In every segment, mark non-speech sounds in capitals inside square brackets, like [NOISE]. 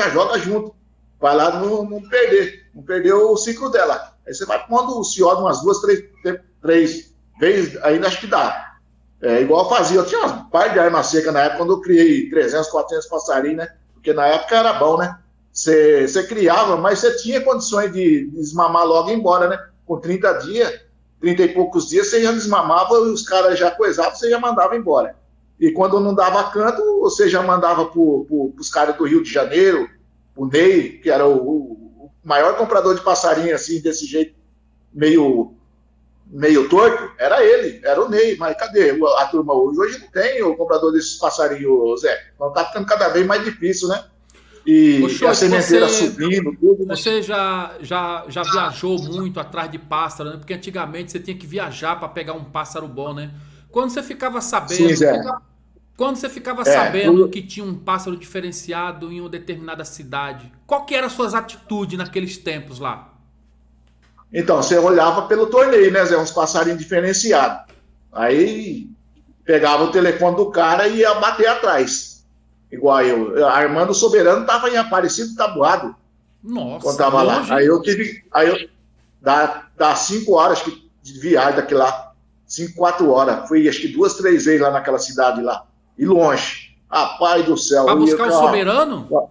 já joga junto. Vai lá não, não perder, não perder o ciclo dela. Aí você vai pondo o ciodo umas duas, três, três vezes, ainda acho que dá. É, igual eu fazia, eu tinha um par de arma seca na época, quando eu criei 300, 400 passarinhos, né? Porque na época era bom, né? Você, você criava, mas você tinha condições de desmamar logo e ir embora, né? Com 30 dias, 30 e poucos dias, você já desmamava e os caras já coisavam, você já mandava embora. E quando não dava canto, você já mandava para os caras do Rio de Janeiro, o Ney, que era o, o, maior comprador de passarinho, assim, desse jeito, meio meio torto, era ele, era o Ney, mas cadê a turma hoje? Hoje não tem o comprador desses passarinhos, Zé. Então tá ficando cada vez mais difícil, né? E, a sementeira você, subindo, tudo. Né? Você já, já, já viajou muito atrás de pássaro, né? Porque antigamente você tinha que viajar para pegar um pássaro bom, né? Quando você ficava sabendo. Sim. Quando você ficava é, sabendo que tinha um pássaro diferenciado em uma determinada cidade, qual que eram as suas atitudes naqueles tempos lá? Então, você olhava pelo torneio, né, Zé? Uns passarinhos diferenciados. Aí pegava o telefone do cara e ia bater atrás. Igual eu. Armando Soberano estava em Aparecido Tabuado. Nossa. Quando tava lá. Aí eu tive. Aí eu. Dá, dá cinco horas que, de viagem daqui lá. Cinco, quatro horas. Fui acho que duas, três vezes lá naquela cidade lá. E longe. Ah, pai do céu. Pra buscar o Soberano?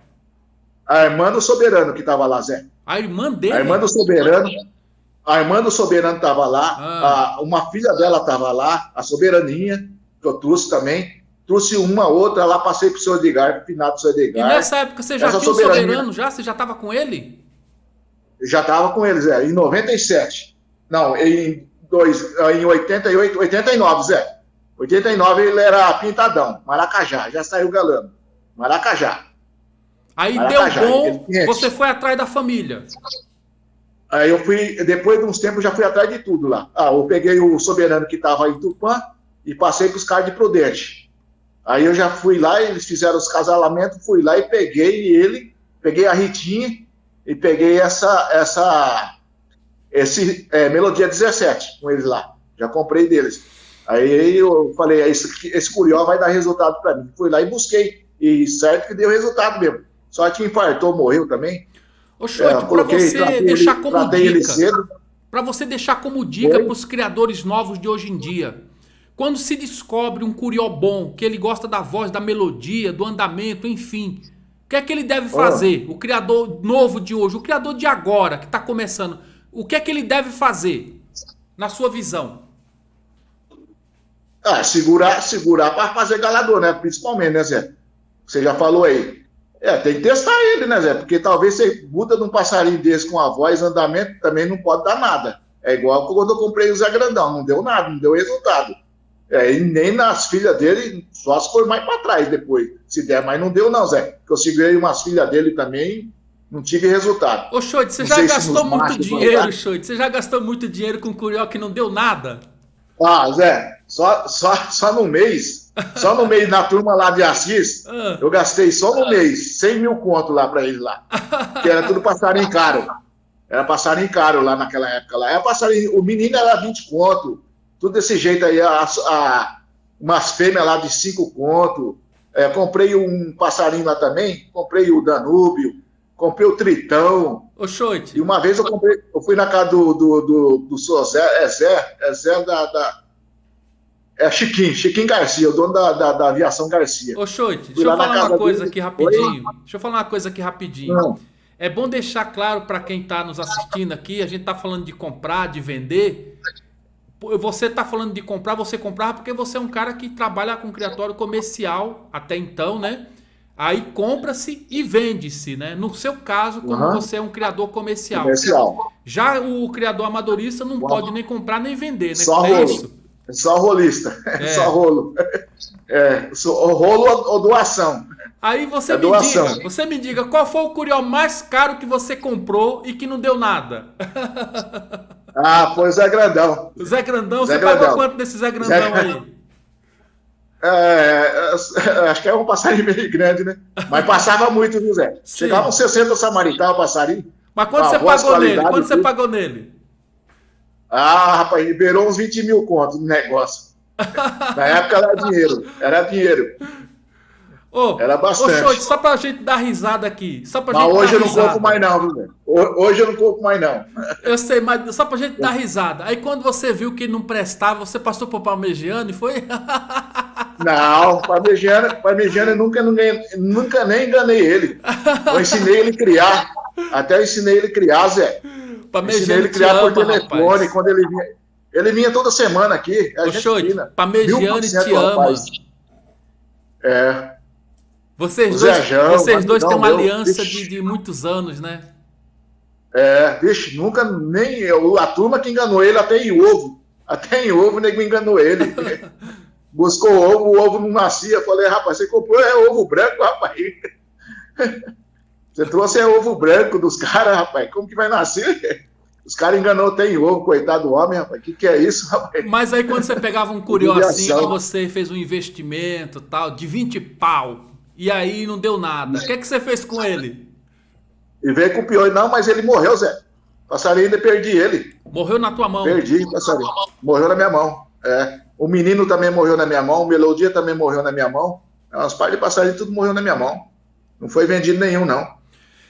A irmã do Soberano que tava lá, Zé. A irmã dele? A irmã do Soberano. A irmã do Soberano estava lá, ah. a, uma filha dela estava lá, a Soberaninha, que eu trouxe também. Trouxe uma, outra, lá passei para o seu Edgar, para o finado do seu Edgar. E nessa época você já Essa tinha o Soberano já? Você já estava com ele? Já estava com ele, Zé, em 97. Não, em, dois, em 88, 89, Zé. 89 ele era pintadão, Maracajá, já saiu galando. Maracajá. Aí Maracajá, deu bom, você foi atrás da família. Aí eu fui, depois de uns tempos, já fui atrás de tudo lá. Ah, eu peguei o soberano que estava em Tupã e passei para os caras de Prudente. Aí eu já fui lá, eles fizeram os casalamentos, fui lá e peguei ele, peguei a Ritinha e peguei essa, essa esse é, Melodia 17 com eles lá. Já comprei deles. Aí eu falei, esse, esse curió vai dar resultado para mim. Fui lá e busquei. E certo que deu resultado mesmo. Só que infartou, morreu também. Ô, Chote, é, para você deixar como dica, para você deixar como dica para os criadores novos de hoje em dia, quando se descobre um curió bom, que ele gosta da voz, da melodia, do andamento, enfim, o que é que ele deve fazer? Oh. O criador novo de hoje, o criador de agora, que está começando, o que é que ele deve fazer, na sua visão? Ah, segurar, segurar para fazer galador, né? Principalmente, né, Zé? Você já falou aí. É, tem que testar ele, né, Zé? Porque talvez você muda de um passarinho desse com a voz, andamento, também não pode dar nada. É igual quando eu comprei o Zé Grandão, não deu nada, não deu resultado. É, e nem nas filhas dele, só se for mais para trás depois, se der, mas não deu não, Zé. Porque eu segurei umas filhas dele também, não tive resultado. Ô, Xoide, você não já gastou muito dinheiro, Xoide? Você já gastou muito dinheiro com curió que não deu nada? Ah, Zé, só, só, só no mês, só no mês na turma lá de Assis, [LAUGHS] ah. eu gastei só no mês 100 mil conto lá para eles lá. [LAUGHS] Que era tudo passarinho caro. Era passarinho caro lá naquela época lá. Era passarinho, o menino era 20 conto, tudo desse jeito aí, a, a umas fêmeas lá de 5 conto. É, comprei um passarinho lá também, comprei o Danúbio, comprei o Tritão. Ô, Xoite. E uma vez eu comprei, eu fui na casa do, do, do, do Zé, é Zé, é Zé da, da é Chiquinho, Chiquinho Garcia, o dono da, da, da aviação Garcia. Ô, Xoite, deixa eu falar uma coisa dele. aqui rapidinho. Oi? Deixa eu falar uma coisa aqui rapidinho. Não. É bom deixar claro para quem está nos assistindo aqui, a gente está falando de comprar, de vender. Você está falando de comprar, você comprar porque você é um cara que trabalha com criatório comercial até então, né? Aí compra-se e vende-se, né? No seu caso, como uhum. você é um criador comercial. comercial. Já o criador amadorista não uhum. pode nem comprar nem vender, né? Só é isso. É só rolista. [LAUGHS] É. Só rolo. É, rolo ou doação. Aí você é me doação. diga, você me diga, qual foi o curió mais caro que você comprou e que não deu nada? Ah, foi o Zé Grandão. O Zé Grandão, Zé você Grandão. pagou quanto desse Zé Grandão Zé... aí? É, é, [LAUGHS] acho que é um passarinho meio grande, né? Mas passava muito? Sim. Chegava uns 60 samaritano passarinho. Mas quanto você pagou nele? Quanto você pagou nele? Ah, rapaz, liberou uns 20 mil contos no negócio. [LAUGHS] Na época era dinheiro, era dinheiro. Ô, Era bastante. Ô, só pra gente dar risada aqui. Só pra mas gente hoje eu não risada. compro mais não, viu? Hoje eu não compro mais não. Eu sei, mas só pra gente dar risada. Aí quando você viu que não prestava, você passou pro Parmegiano e foi? [LAUGHS] Não, Parmegiano, Parmegiano eu nunca, nunca nem enganei ele. Eu ensinei ele a criar. Até eu ensinei ele a criar, Zé. Parmegiano ensinei ele a criar por telefone, rapaz. quando ele vinha. Ele vinha toda semana aqui. É Ô, Parmegiano te ama. É. Vocês dois, vocês dois têm uma meu, aliança de, de, muitos anos, né? É, vixe, nunca nem eu, a turma que enganou ele até em ovo. Até em ovo o nego enganou ele. [LAUGHS] Buscou ovo, o ovo não nascia. Falei, rapaz, você comprou é ovo branco, rapaz. [LAUGHS] Você trouxe é ovo branco dos caras, rapaz. Como que vai nascer? Os caras enganou tem ovo, coitado do homem, rapaz. O que, que é isso, rapaz? Mas aí quando você pegava um que você fez um investimento tal, de 20 pau, e aí não deu nada. O que, é que você fez com ele? E veio com o pior. Não, mas ele morreu, Zé. Passarinho ainda perdi ele. Morreu na tua mão. Perdi, passarinho. Morreu na minha mão. É. O menino também morreu na minha mão. O Melodia também morreu na minha mão. As partes de passarinho tudo morreu na minha mão. Não foi vendido nenhum, não.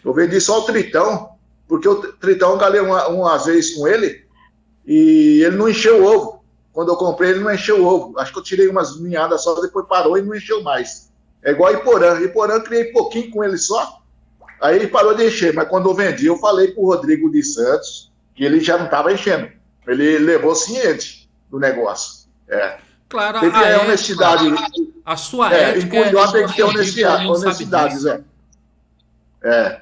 Eu vendi só o Tritão, porque o Tritão eu galei uma, umas vezes com ele e ele não encheu o ovo. Quando eu comprei, ele não encheu o ovo. Acho que eu tirei umas ninhadas só, depois parou e não encheu mais. É igual Iporã. Iporã eu criei pouquinho com ele só. Aí ele parou de encher. Mas quando eu vendi, eu falei pro Rodrigo de Santos que ele já não estava enchendo. Ele levou ciente do negócio. É. Claro, tem que ter honestidade. A sua é, ética. Em Curió é tem que ter honestidade, honestidade Zé. É.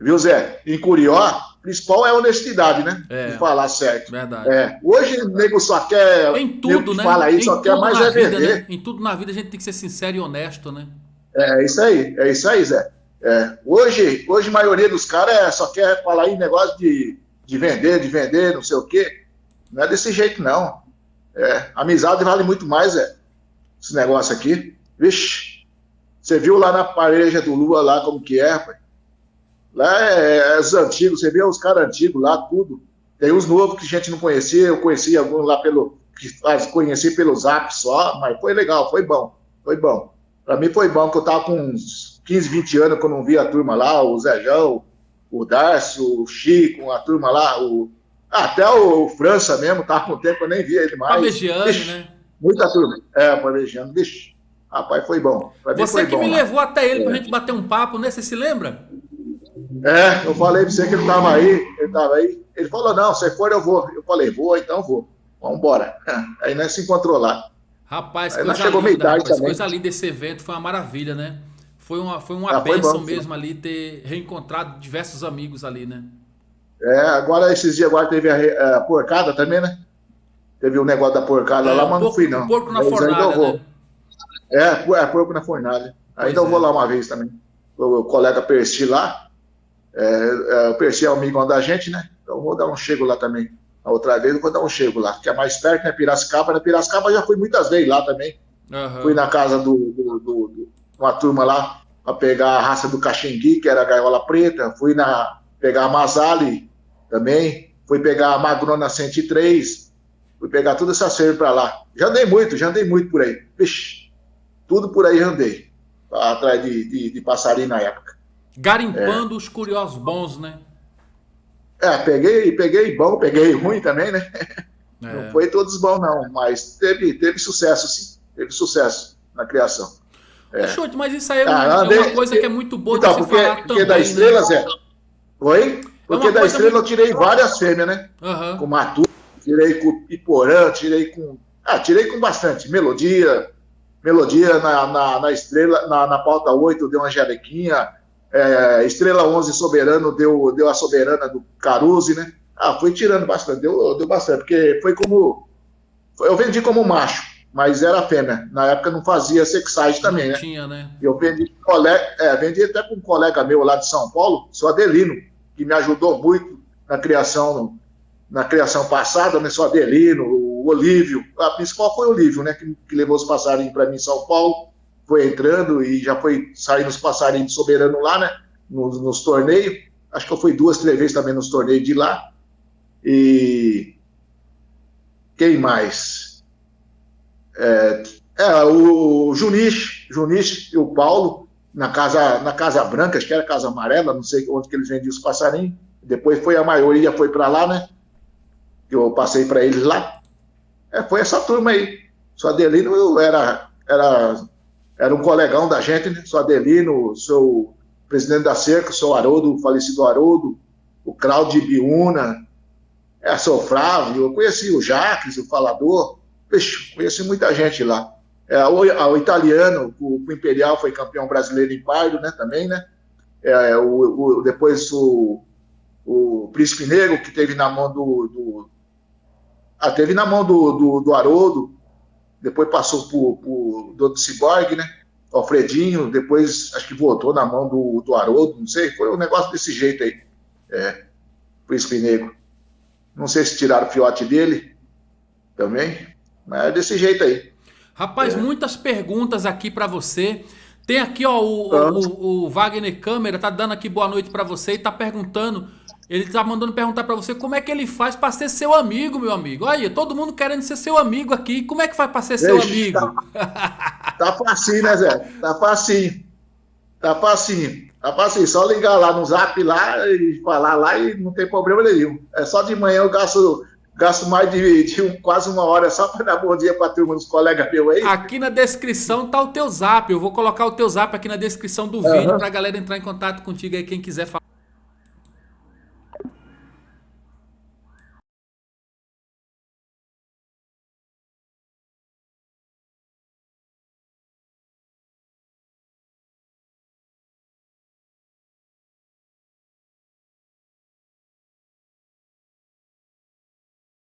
Viu, Zé? Em Curió, principal é a honestidade, né? É, de falar certo. Verdade. É. Hoje o nego só quer. Em tudo, né? Fala aí, só quer mais é vida, Né? Em tudo na vida a gente tem que ser sincero e honesto, né? É, é isso aí, é isso aí, Zé. É. Hoje, hoje a maioria dos caras é, só quer falar aí negócio de, de vender, de vender, não sei o quê. Não é desse jeito, não. É, amizade vale muito mais, é. Esse negócio aqui. Vixe, você viu lá na pareja do Lua lá como que é, rapaz? Lá é, é os antigos, você vê os caras antigos lá, tudo. Tem os novos que a gente não conhecia, eu conheci alguns lá pelo. que conheci pelo zap só, mas foi legal, foi bom, foi bom. Para mim foi bom, que eu tava com uns 15, 20 anos que eu não via a turma lá, o Zéjão, o Darcio, o Chico, a turma lá, o. Até o França mesmo, tava com tempo, eu nem via ele mais. Parmegiano, né? Muita turma. É, Parmegiano, vixe. Rapaz, foi bom. Você foi que bom, me levou até ele é. pra gente bater um papo, né? Você se lembra? É, eu falei pra você que ele tava aí, ele tava aí. Ele falou, não, se for eu vou. Eu falei, vou, então vou. Vamos embora. [LAUGHS] Aí nós se encontrou lá. Rapaz, aí coisa chegou linda, rapaz, também. coisa linda desse evento, foi uma maravilha, né? Foi uma, foi uma ah, bênção mesmo ali ter reencontrado diversos amigos ali, né? É, agora esses dias agora teve a, a porcada também, né? Teve o um negócio da porcada é, lá, mas não fui não. Porco na fornalha, né? É, é, porco na fornalha. Ainda eu vou é. lá uma vez também. O, o colega Percy lá, é, é, o Percy é amigo da gente, né? Então vou dar um chego lá também. A outra vez eu vou dar um chego lá, que é mais perto, né? Piracicaba. Na Piracicaba já fui muitas vezes lá também. Uhum. Fui na casa do, do, do, do uma turma lá para pegar a raça do Caxingui, que era a gaiola preta. Fui na pegar a Masali também. Fui pegar a Magrona 103. Fui pegar toda essa cerveja para lá. Já andei muito, já andei muito por aí. Vixe, tudo por aí já andei. Atrás de, de, de passarinho na época. Garimpando é. os curiosos bons, né? É, peguei, peguei bom, peguei ruim também, né? É. Não foi todos bons, não, mas teve, teve sucesso, sim. Teve sucesso na criação. É. Chute, mas isso aí é, ah, andei, é uma coisa que é muito boa então, de porque, falar porque também. da estrela, né? Zé. Oi? Porque é da estrela muito... eu tirei várias fêmeas, né? Uhum. Com Matu, tirei com Iporã, tirei com. Ah, tirei com bastante. Melodia. Melodia na, na, na estrela, na, na pauta 8, deu uma jalequinha. É, Estrela 11 Soberano deu, deu a soberana do Caruzi, né? Ah, foi tirando bastante, deu, deu bastante, porque foi como. Eu vendi como macho, mas era fêmea. Na época não fazia sexagem também, não né? Tinha, né? Eu vendi, colega, é, vendi até com um colega meu lá de São Paulo, seu Adelino, que me ajudou muito na criação, na criação passada, né? Seu Adelino, o Olívio. A principal foi o Olívio, né? Que, que levou os passarinhos para mim em São Paulo foi entrando e já foi saindo os passarinhos soberano lá, né? Nos, nos, torneios. Acho que eu fui duas, três vezes também nos torneios de lá. E quem mais? É, É, o Junis, Junis e o Paulo, na Casa, na casa Branca, acho que era Casa Amarela, não sei onde que eles vendiam os passarinhos. Depois foi a maioria, foi para lá, né? Eu passei para eles lá. É, foi essa turma aí. O Adelino era, era, era um colegão da gente, né? O Adelino, seu presidente da cerca, seu Haroldo, o falecido Haroldo, o Claudio Biuna, é, seu Flávio, eu conheci o Jacques, o falador, Vixe, conheci muita gente lá. É, o, o, italiano, o, o, Imperial foi campeão brasileiro em Pardo, né, também, né? É, o, o, depois o, o Príncipe Negro, que teve na mão do... do ah, teve na mão do, do, do Haroldo, depois passou por, por do Cyborg, né? Alfredinho, depois acho que voltou na mão do, do Haroldo, não sei, foi um negócio desse jeito aí. É, Príncipe Negro. Não sei se tiraram o fiote dele também, mas é desse jeito aí. Rapaz, é. muitas perguntas aqui para você. Tem aqui, ó, o, o, o, Wagner Câmera tá dando aqui boa noite para você e tá perguntando. Ele tá mandando perguntar para você como é que ele faz para ser seu amigo, meu amigo. Olha, todo mundo querendo ser seu amigo aqui. Como é que faz para ser seu amigo? Tá, [LAUGHS] tá facinho, né, Zé? Tá facinho. Tá facinho. Tá facinho. Só ligar lá no zap lá e falar lá e não tem problema nenhum. É só de manhã eu gasto gasto mais de, de um, quase uma hora só para dar bom dia para a turma dos colegas meus aí. Aqui na descrição tá o teu zap. Eu vou colocar o teu zap aqui na descrição do uhum. vídeo para a galera entrar em contato contigo aí, quem quiser falar.